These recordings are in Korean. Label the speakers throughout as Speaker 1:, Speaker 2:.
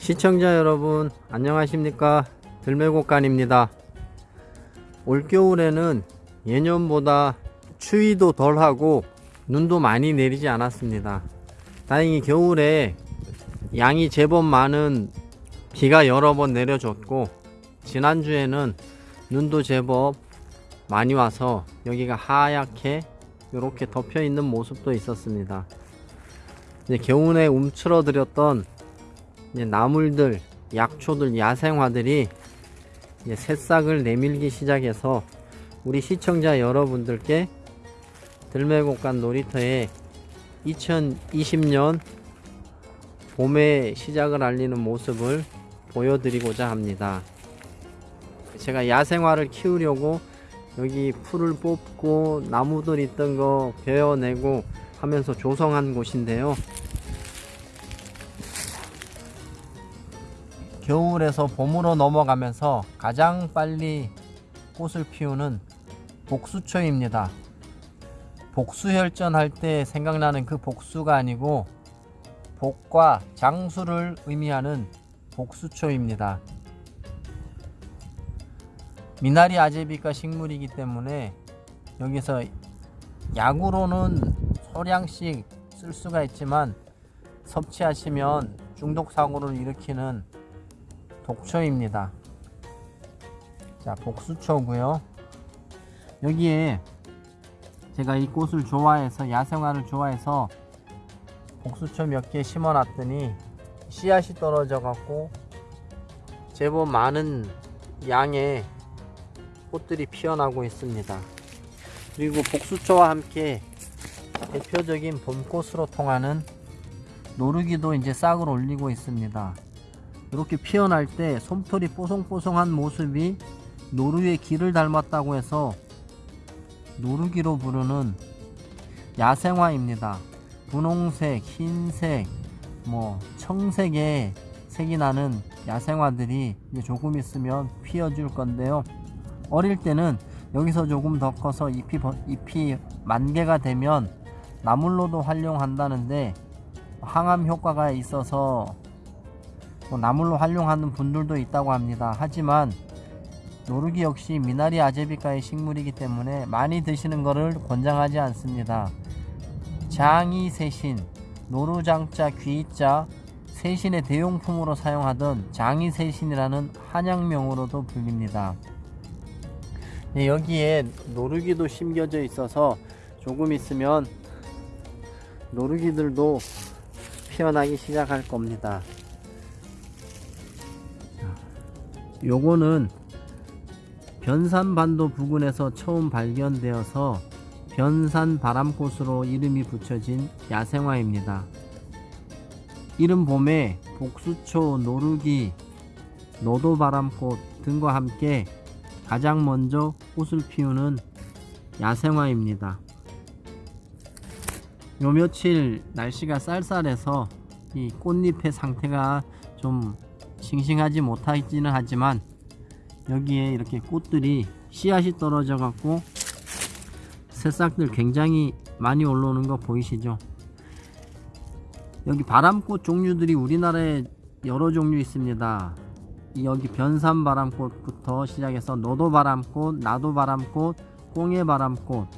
Speaker 1: 시청자 여러분 안녕하십니까? 들매곡간입니다. 올겨울에는 예년보다 추위도 덜하고 눈도 많이 내리지 않았습니다. 다행히 겨울에 양이 제법 많은 비가 여러 번 내려줬고 지난주에는 눈도 제법 많이 와서 여기가 하얗게 이렇게 덮여 있는 모습도 있었습니다. 이제 겨울에 움츠러들었던 이제 나물들, 약초들, 야생화들이 이제 새싹을 내밀기 시작해서 우리 시청자 여러분들께 들매곡간 놀이터에 2020년 봄의 시작을 알리는 모습을 보여드리고자 합니다. 제가 야생화를 키우려고 여기 풀을 뽑고 나무들 있던 거 베어내고 하면서 조성한 곳인데요. 겨울에서 봄으로 넘어가면서 가장 빨리 꽃을 피우는 복수초입니다. 복수혈전 할 때 생각나는 그 복수가 아니고 복과 장수를 의미하는 복수초입니다. 미나리 아제비과 식물이기 때문에 여기서 약으로는 소량씩 쓸 수가 있지만 섭취하시면 중독 사고를 일으키는 독초입니다. 자, 복수초고요. 여기에 제가 이 꽃을 좋아해서 야생화를 좋아해서 복수초 몇 개 심어 놨더니 씨앗이 떨어져 갖고 제법 많은 양의 꽃들이 피어나고 있습니다. 그리고 복수초와 함께 대표적인 봄꽃으로 통하는 노르기도 이제 싹을 올리고 있습니다. 이렇게 피어날 때 솜털이 뽀송뽀송한 모습이 노루의 길을 닮았다고 해서 노루기로 부르는 야생화입니다. 분홍색, 흰색, 뭐 청색의 색이 나는 야생화들이 이제 조금 있으면 피어줄 건데요. 어릴 때는 여기서 조금 더 커서 잎이, 잎이 만개가 되면 나물로도 활용한다는데 항암 효과가 있어서 뭐 나물로 활용하는 분들도 있다고 합니다. 하지만 노르기 역시 미나리 아제비과의 식물이기 때문에 많이 드시는 것을 권장하지 않습니다. 장이 세신, 노루장자, 귀자, 세신의 대용품으로 사용하던 장이 세신이라는 한약명으로도 불립니다. 네, 여기에 노르기도 심겨져 있어서 조금 있으면 노르기들도 피어나기 시작할 겁니다. 요거는 변산반도 부근에서 처음 발견되어서 변산 바람꽃으로 이름이 붙여진 야생화입니다. 이른 봄에 복수초, 노루기, 노도바람꽃 등과 함께 가장 먼저 꽃을 피우는 야생화입니다. 요 며칠 날씨가 쌀쌀해서 이 꽃잎의 상태가 좀 싱싱하지 못하지는 하지만 여기에 이렇게 꽃들이 씨앗이 떨어져 갖고 새싹들 굉장히 많이 올라오는 거 보이시죠? 여기 바람꽃 종류들이 우리나라에 여러 종류 있습니다. 여기 변산바람꽃부터 시작해서 노도바람꽃, 나도바람꽃, 꽁해바람꽃,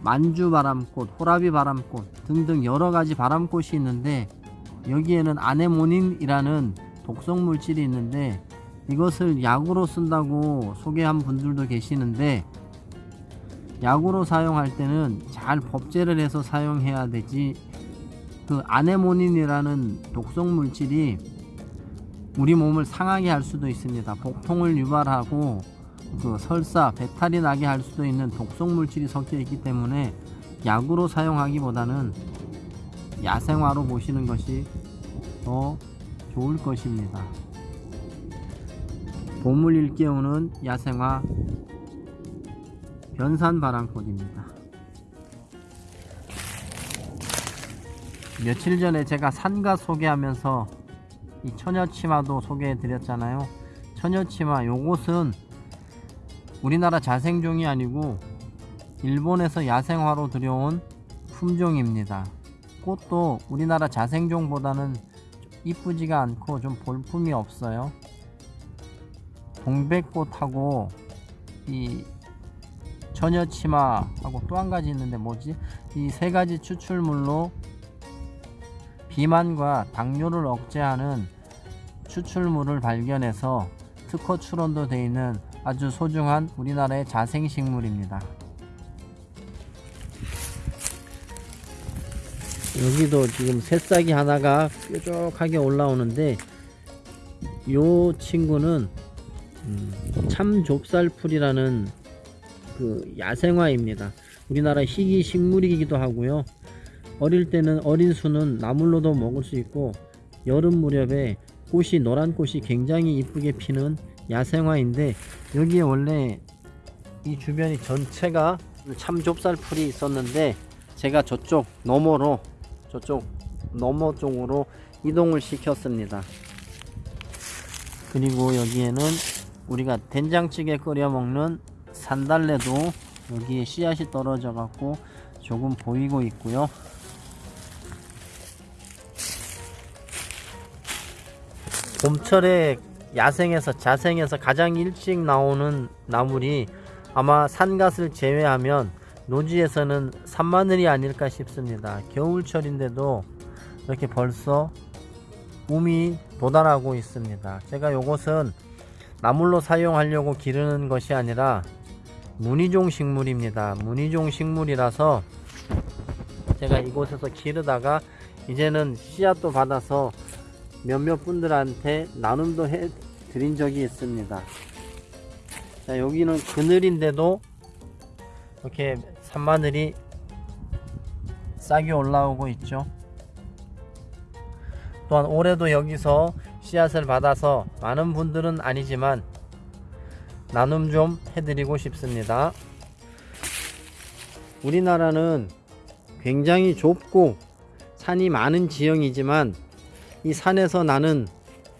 Speaker 1: 만주바람꽃, 호라비바람꽃 등등 여러가지 바람꽃이 있는데 여기에는 아네모닌이라는 독성 물질이 있는데 이것을 약으로 쓴다고 소개한 분들도 계시는데 약으로 사용할 때는 잘 법제를 해서 사용해야 되지 그 아네모닌이라는 독성 물질이 우리 몸을 상하게 할 수도 있습니다. 복통을 유발하고 그 설사 배탈이 나게 할 수도 있는 독성 물질이 섞여 있기 때문에 약으로 사용하기보다는 야생화로 보시는 것이 더 좋을 것입니다. 봄을 일깨우는 야생화 변산바람꽃입니다. 며칠 전에 제가 산가 소개하면서 이 처녀치마도 소개해 드렸잖아요. 처녀치마 요것은 우리나라 자생종이 아니고 일본에서 야생화로 들여온 품종입니다. 꽃도 우리나라 자생종보다는 이쁘지가 않고 좀 볼품이 없어요. 동백꽃하고 이 처녀치마하고 또 한 가지 있는데 뭐지? 이 세 가지 추출물로 비만과 당뇨를 억제하는 추출물을 발견해서 특허 출원도 되어 있는 아주 소중한 우리나라의 자생식물입니다. 여기도 지금 새싹이 하나가 뾰족하게 올라오는데 요 친구는 음, 참좁쌀풀이라는 그 야생화입니다. 우리나라 희귀 식물이기도 하고요. 어릴 때는 어린 수는 나물로도 먹을 수 있고 여름 무렵에 꽃이 노란 꽃이 굉장히 이쁘게 피는 야생화인데 여기에 원래 이 주변이 전체가 참좁쌀풀이 있었는데 제가 저쪽 너머로 저쪽 너머 쪽으로 이동을 시켰습니다. 그리고 여기에는 우리가 된장찌개 끓여 먹는 산달래도 여기에 씨앗이 떨어져 갖고 조금 보이고 있고요. 봄철에 야생에서 자생에서 가장 일찍 나오는 나물이 아마 산갓을 제외하면 노지에서는 산마늘이 아닐까 싶습니다. 겨울철인데도 이렇게 벌써 봄이 도달하고 있습니다. 제가 이것은 나물로 사용하려고 기르는 것이 아니라 무늬종 식물입니다. 무늬종 식물이라서 제가 이곳에서 기르다가 이제는 씨앗도 받아서 몇몇 분들한테 나눔도 해 드린 적이 있습니다. 자, 여기는 그늘인데도 이렇게 산마늘이 싹이 올라오고 있죠. 또한 올해도 여기서 씨앗을 받아서 많은 분들은 아니지만 나눔 좀 해드리고 싶습니다. 우리나라는 굉장히 좁고 산이 많은 지형이지만 이 산에서 나는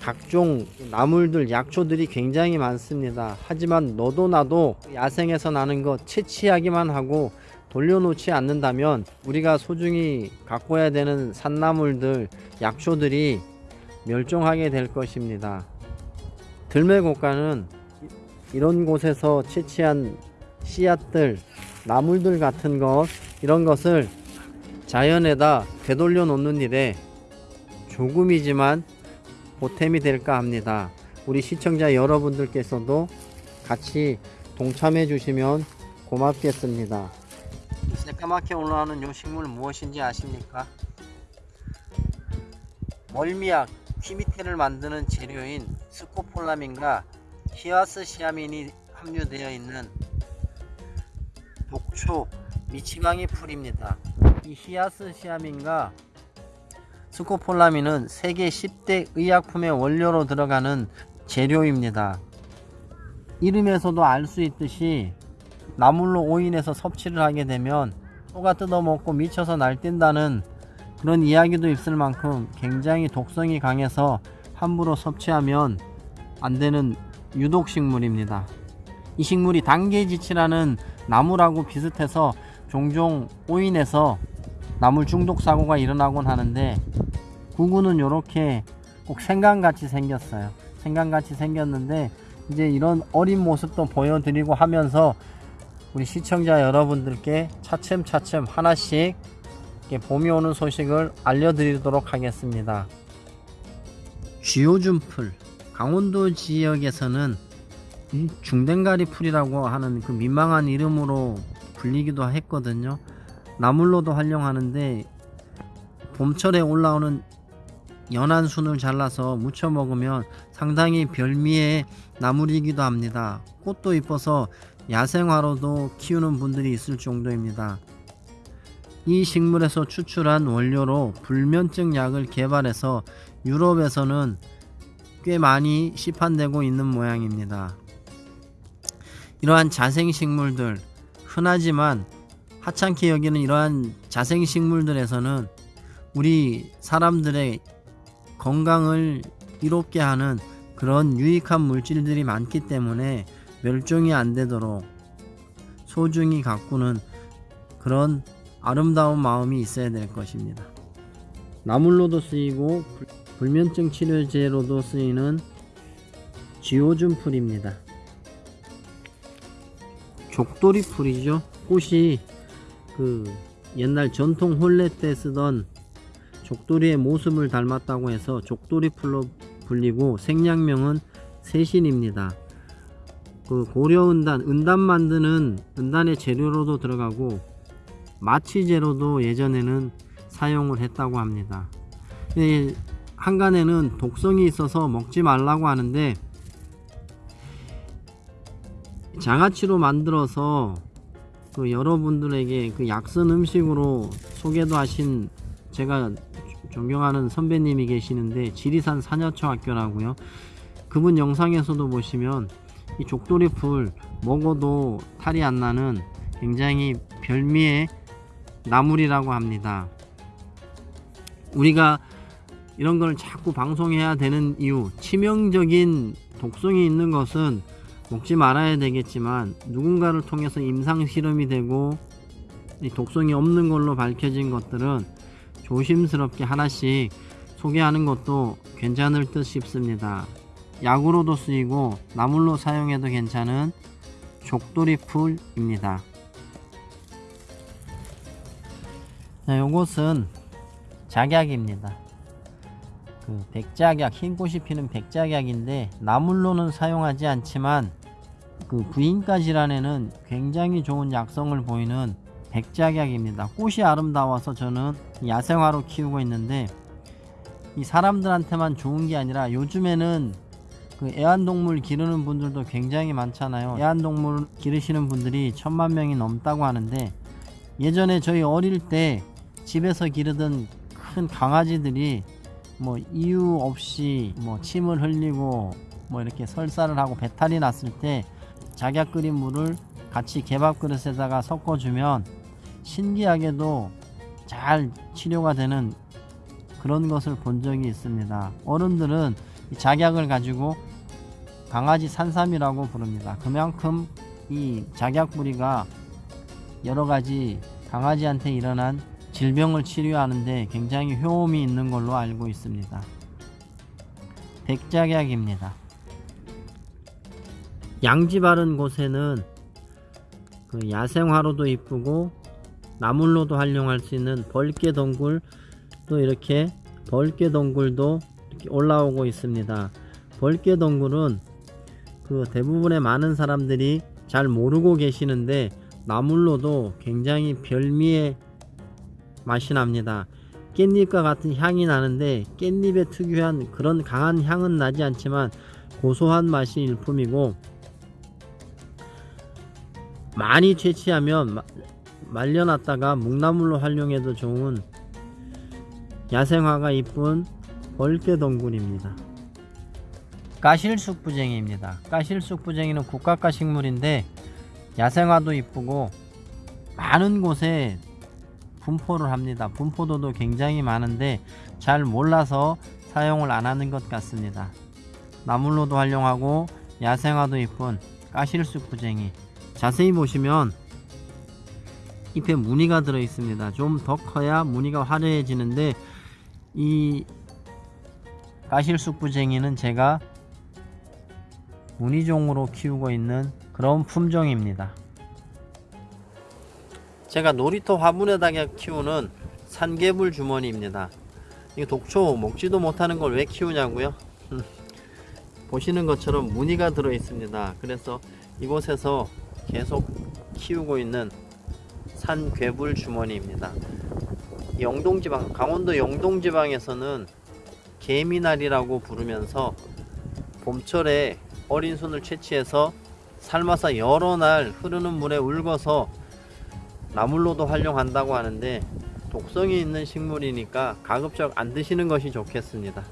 Speaker 1: 각종 나물들 약초들이 굉장히 많습니다. 하지만 너도 나도 야생에서 나는 것 채취하기만 하고 돌려놓지 않는다면 우리가 소중히 가꿔야 되는 산나물들 약초들이 멸종하게 될 것입니다. 들매곡간은 이런 곳에서 채취한 씨앗들, 나물들 같은 것 이런 것을 자연에다 되돌려 놓는 일에 조금이지만 보탬이 될까 합니다. 우리 시청자 여러분들께서도 같이 동참해 주시면 고맙겠습니다. 새까맣게 올라오는 요 식물 무엇인지 아십니까? 멀미약, 퀴미테를 만드는 재료인 스코폴라민과 히아스시아민이 함유되어 있는 녹초 미치광이 풀입니다. 이 히아스시아민과 스코폴라민은 세계 10대 의약품의 원료로 들어가는 재료입니다. 이름에서도 알 수 있듯이 나물로 오인해서 섭취를 하게 되면 소가 뜯어먹고 미쳐서 날뛴다는 그런 이야기도 있을 만큼 굉장히 독성이 강해서 함부로 섭취하면 안 되는 유독식물입니다. 이 식물이 단계지치라는 나무라고 비슷해서 종종 오인해서 나물 중독 사고가 일어나곤 하는데 구구는 이렇게 꼭 생강같이 생겼어요. 생강같이 생겼는데 이제 이런 어린 모습도 보여드리고 하면서 우리 시청자 여러분들께 차츰차츰 하나씩 봄이 오는 소식을 알려드리도록 하겠습니다. 쥐오줌풀 강원도 지역에서는 중댕가리 풀이라고 하는 그 민망한 이름으로 불리기도 했거든요. 나물로도 활용하는데 봄철에 올라오는 연한 순을 잘라서 무쳐 먹으면 상당히 별미의 나물이기도 합니다. 꽃도 이뻐서 야생화로도 키우는 분들이 있을 정도입니다. 이 식물에서 추출한 원료로 불면증 약을 개발해서 유럽에서는 꽤 많이 시판되고 있는 모양입니다. 이러한 자생식물들 흔하지만 하찮게 여기는 이러한 자생식물들에서는 우리 사람들의 건강을 이롭게 하는 그런 유익한 물질들이 많기 때문에 멸종이 안 되도록 소중히 가꾸는 그런 아름다운 마음이 있어야 될 것입니다. 나물로도 쓰이고 불면증 치료제로도 쓰이는 지오준 풀입니다. 족돌이 풀이죠. 꽃이 그 옛날 전통 혼례 때 쓰던 족돌이의 모습을 닮았다고 해서 족돌이 풀로 불리고 생략명은 세신입니다. 그 고려은단, 은단 만드는 은단의 재료로도 들어가고 마취제로도 예전에는 사용을 했다고 합니다. 이 한간에는 독성이 있어서 먹지 말라고 하는데 장아찌로 만들어서 그 여러분들에게 그 약선 음식으로 소개도 하신 제가 존경하는 선배님이 계시는데 지리산 산여초학교라고요. 그분 영상에서도 보시면 이 족돌이 풀 먹어도 탈이 안 나는 굉장히 별미의 나물이라고 합니다. 우리가 이런 걸 자꾸 방송해야 되는 이유 치명적인 독성이 있는 것은 먹지 말아야 되겠지만 누군가를 통해서 임상 실험이 되고 이 독성이 없는 걸로 밝혀진 것들은 조심스럽게 하나씩 소개하는 것도 괜찮을 듯 싶습니다. 약으로도 쓰이고 나물로 사용해도 괜찮은 족돌이 풀입니다. 자, 요것은 작약입니다. 그 백작약, 흰 꽃이 피는 백작약인데 나물로는 사용하지 않지만 그 부인과 질환에는 굉장히 좋은 약성을 보이는 백작약입니다. 꽃이 아름다워서 저는 야생화로 키우고 있는데 이 사람들한테만 좋은 게 아니라 요즘에는 그 애완동물 기르는 분들도 굉장히 많잖아요. 애완동물 기르시는 분들이 천만 명이 넘다고 하는데 예전에 저희 어릴 때 집에서 기르던 큰 강아지들이 뭐 이유 없이 뭐 침을 흘리고 뭐 이렇게 설사를 하고 배탈이 났을 때 작약 끓인 물을 같이 개밥 그릇에다가 섞어주면 신기하게도 잘 치료가 되는 그런 것을 본 적이 있습니다. 어른들은 이 작약을 가지고 강아지 산삼이라고 부릅니다. 그만큼 이 작약 뿌리가 여러 가지 강아지한테 일어난 질병을 치료하는데 굉장히 효험이 있는 걸로 알고 있습니다. 백작약입니다. 양지 바른 곳에는 그 야생화로도 이쁘고 나물로도 활용할 수 있는 벌개 덩굴 또 이렇게 벌개 덩굴도 이렇게 올라오고 있습니다. 벌개 덩굴은 그 대부분의 많은 사람들이 잘 모르고 계시는데 나물로도 굉장히 별미의 맛이 납니다. 깻잎과 같은 향이 나는데 깻잎의 특유한 그런 강한 향은 나지 않지만 고소한 맛이 일품이고 많이 채취하면 마- 말려놨다가 묵나물로 활용해도 좋은 야생화가 이쁜 벌개덩굴입니다. 까실쑥부쟁이입니다. 까실쑥부쟁이는 국가가 식물인데 야생화도 이쁘고 많은 곳에 분포를 합니다. 분포도도 굉장히 많은데 잘 몰라서 사용을 안 하는 것 같습니다. 나물로도 활용하고 야생화도 이쁜 까실쑥부쟁이 자세히 보시면 잎에 무늬가 들어 있습니다. 좀 더 커야 무늬가 화려해지는데 이 까실쑥부쟁이는 제가 무늬종으로 키우고 있는 그런 품종입니다. 제가 놀이터 화분에다가 키우는 산개불 주머니입니다. 이 독초 먹지도 못하는 걸 왜 키우냐고요? 보시는 것처럼 무늬가 들어 있습니다. 그래서 이곳에서 계속 키우고 있는 산 괴불 주머니입니다. 영동지방, 강원도 영동지방에서는 개미날이라고 부르면서 봄철에 어린 손을 채취해서 삶아서 여러 날 흐르는 물에 울궈서 나물로도 활용한다고 하는데 독성이 있는 식물이니까 가급적 안 드시는 것이 좋겠습니다.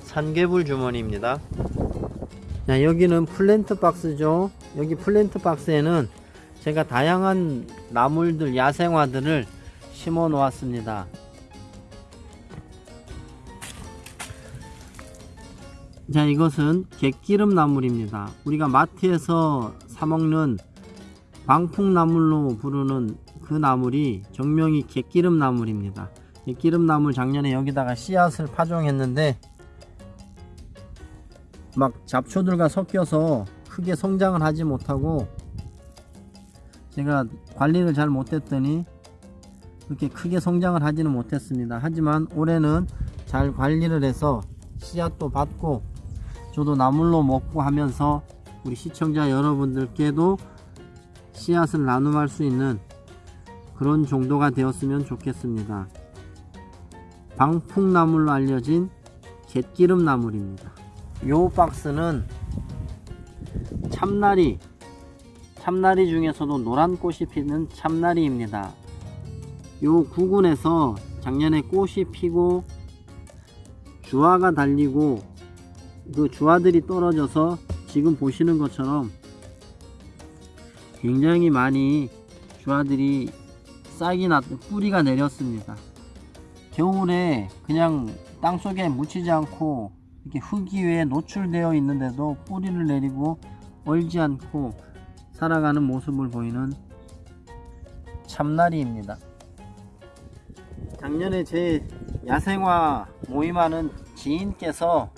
Speaker 1: 산개불 주머니입니다. 자, 여기는 플랜트 박스죠. 여기 플랜트 박스에는 제가 다양한 나물들, 야생화들을 심어 놓았습니다. 자, 이것은 갯기름 나물입니다. 우리가 마트에서 사먹는 방풍나물로 부르는 그 나물이 정명이 갯기름 나물입니다. 갯기름 나물 작년에 여기다가 씨앗을 파종했는데 막 잡초들과 섞여서 크게 성장을 하지 못하고 제가 관리를 잘 못했더니 그렇게 크게 성장을 하지는 못했습니다. 하지만 올해는 잘 관리를 해서 씨앗도 받고 저도 나물로 먹고 하면서 우리 시청자 여러분들께도 씨앗을 나눔할 수 있는 그런 정도가 되었으면 좋겠습니다. 방풍나물로 알려진 갯기름 나물입니다. 요 박스는 참나리 참나리 중에서도 노란 꽃이 피는 참나리입니다. 요 구근에서 작년에 꽃이 피고 주화가 달리고 그 주화들이 떨어져서 지금 보시는 것처럼 굉장히 많이 주화들이 싹이 났 뿌리가 내렸습니다. 겨울에 그냥 땅 속에 묻히지 않고 이렇게 흙 위에 노출되어 있는데도 뿌리를 내리고 얼지 않고 살아가는 모습을 보이는 참나리입니다. 작년에 제 야생화 모임하는 지인께서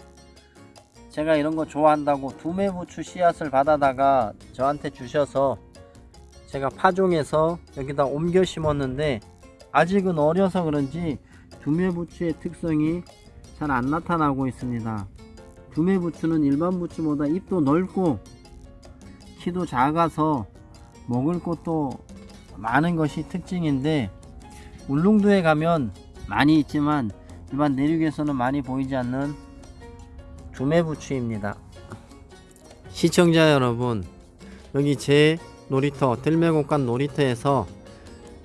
Speaker 1: 제가 이런 거 좋아한다고 두매부추 씨앗을 받아다가 저한테 주셔서 제가 파종해서 여기다 옮겨 심었는데 아직은 어려서 그런지 두매부추의 특성이 잘 안 나타나고 있습니다. 두매부추는 일반 부추보다 잎도 넓고 키도 작아서 먹을 것도 많은 것이 특징인데 울릉도에 가면 많이 있지만 일반 내륙에서는 많이 보이지 않는 두매부추입니다. 시청자 여러분 여기 제 놀이터 들매곡간 놀이터에서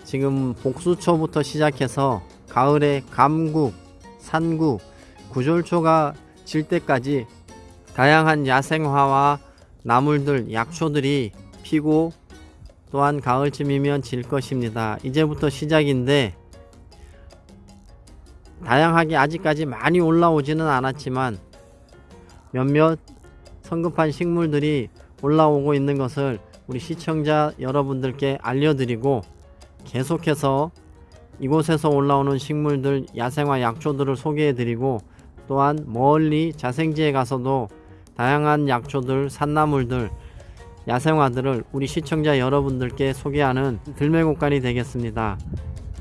Speaker 1: 지금 복수초부터 시작해서 가을에 감국, 산국, 구절초가 질 때까지 다양한 야생화와 나물들, 약초들이 피고 또한 가을쯤이면 질 것입니다. 이제부터 시작인데 다양하게 아직까지 많이 올라오지는 않았지만 몇몇 성급한 식물들이 올라오고 있는 것을 우리 시청자 여러분들께 알려드리고 계속해서 이곳에서 올라오는 식물들 야생화 약초들을 소개해드리고 또한 멀리 자생지에 가서도 다양한 약초들 산나물들 야생화들을 우리 시청자 여러분들께 소개하는 들매곡간이 되겠습니다.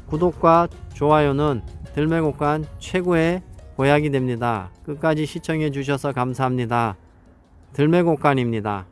Speaker 1: 구독과 좋아요는 들매곡간 최고의 보약이 됩니다. 끝까지 시청해 주셔서 감사합니다. 들매곡간입니다.